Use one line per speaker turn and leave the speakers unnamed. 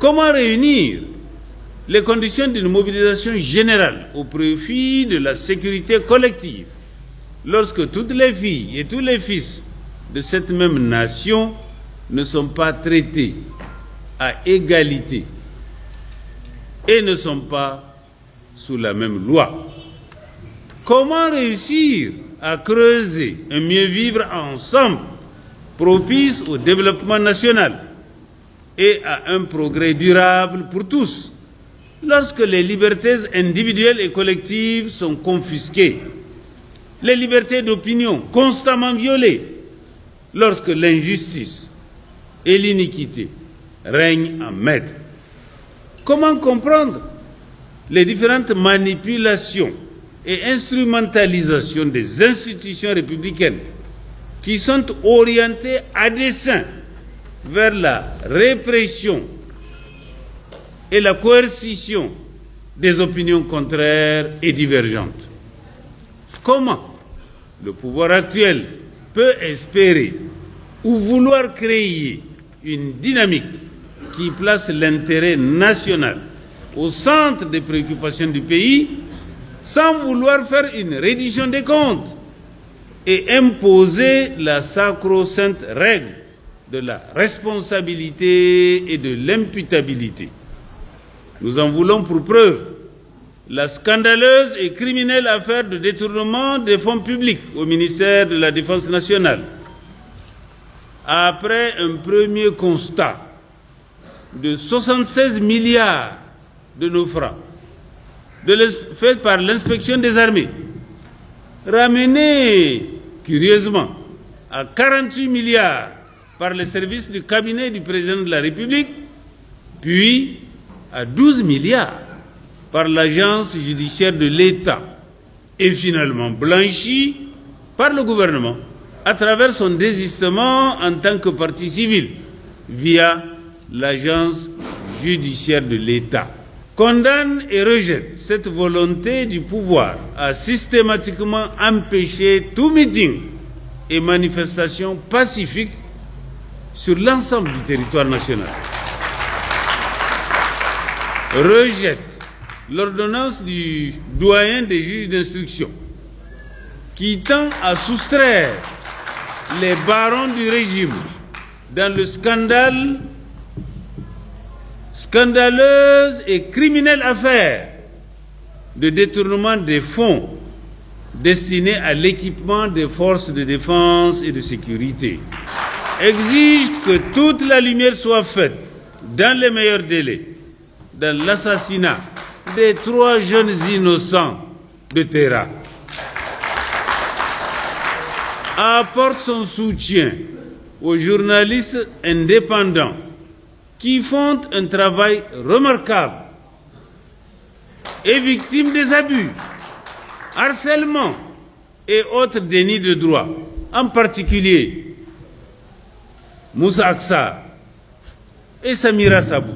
Comment réunir les conditions d'une mobilisation générale au profit de la sécurité collective lorsque toutes les filles et tous les fils de cette même nation ne sont pas traités à égalité et ne sont pas sous la même loi? Comment réussir à creuser un mieux vivre ensemble propice au développement national? Et à un progrès durable pour tous lorsque les libertés individuelles et collectives sont confisquées, les libertés d'opinion constamment violées, lorsque l'injustice et l'iniquité règnent en maître. Comment comprendre les différentes manipulations et instrumentalisations des institutions républicaines qui sont orientées à dessein vers la répression et la coercition des opinions contraires et divergentes. Comment le pouvoir actuel peut espérer ou vouloir créer une dynamique qui place l'intérêt national au centre des préoccupations du pays sans vouloir faire une reddition des comptes et imposer la sacro-sainte règle de la responsabilité et de l'imputabilité. Nous en voulons pour preuve la scandaleuse et criminelle affaire de détournement des fonds publics au ministère de la Défense nationale. Après un premier constat de 76 milliards de nos francs, fait par l'inspection des armées, ramené curieusement à 48 milliards par les services du cabinet du président de la République, puis à 12 milliards par l'agence judiciaire de l'État. Et finalement blanchi par le gouvernement à travers son désistement en tant que partie civile via l'agence judiciaire de l'État. Condamne et rejette cette volonté du pouvoir à systématiquement empêcher tout meeting et manifestation pacifique sur l'ensemble du territoire national. Rejette l'ordonnance du doyen des juges d'instruction qui tend à soustraire les barons du régime dans le scandale scandaleuse et criminelle affaire de détournement des fonds destinés à l'équipement des forces de défense et de sécurité exige que toute la lumière soit faite dans les meilleurs délais dans l'assassinat des trois jeunes innocents de Terra. Apporte son soutien aux journalistes indépendants qui font un travail remarquable et victimes des abus, harcèlements et autres dénis de droit, en particulier musa aksa isa mira sabu